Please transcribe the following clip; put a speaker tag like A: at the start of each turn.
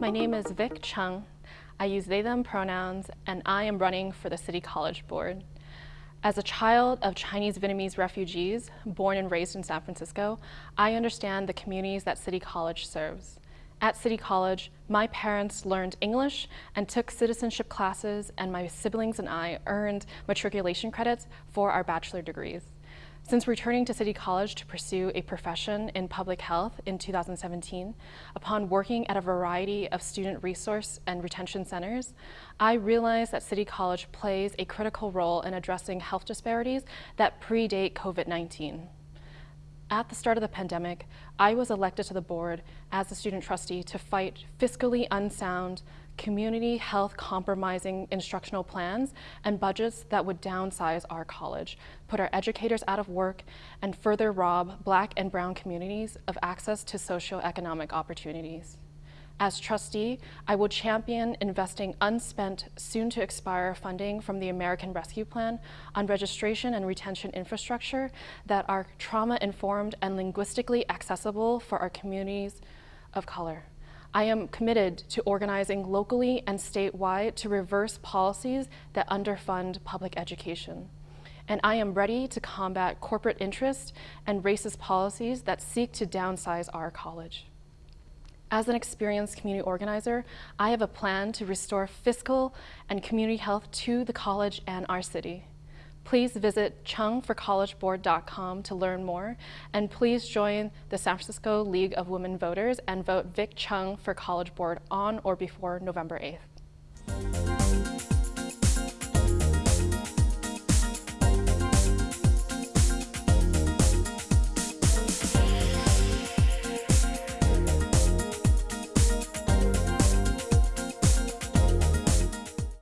A: My name is Vick Chung. I use they, them pronouns, and I am running for the City College Board. As a child of Chinese Vietnamese refugees, born and raised in San Francisco, I understand the communities that City College serves. At City College, my parents learned English and took citizenship classes, and my siblings and I earned matriculation credits for our bachelor degrees. Since returning to City College to pursue a profession in public health in 2017, upon working at a variety of student resource and retention centers, I realized that City College plays a critical role in addressing health disparities that predate COVID-19. At the start of the pandemic, I was elected to the board as a student trustee to fight fiscally unsound, community health compromising instructional plans and budgets that would downsize our college, put our educators out of work, and further rob black and brown communities of access to socioeconomic opportunities. As trustee, I will champion investing unspent, soon-to-expire funding from the American Rescue Plan on registration and retention infrastructure that are trauma-informed and linguistically accessible for our communities of color. I am committed to organizing locally and statewide to reverse policies that underfund public education. And I am ready to combat corporate interest and racist policies that seek to downsize our college. As an experienced community organizer, I have a plan to restore fiscal and community health to the college and our city. Please visit chungforcollegeboard.com to learn more, and please join the San Francisco League of Women Voters and vote Vick Chung for College Board on or before November 8th.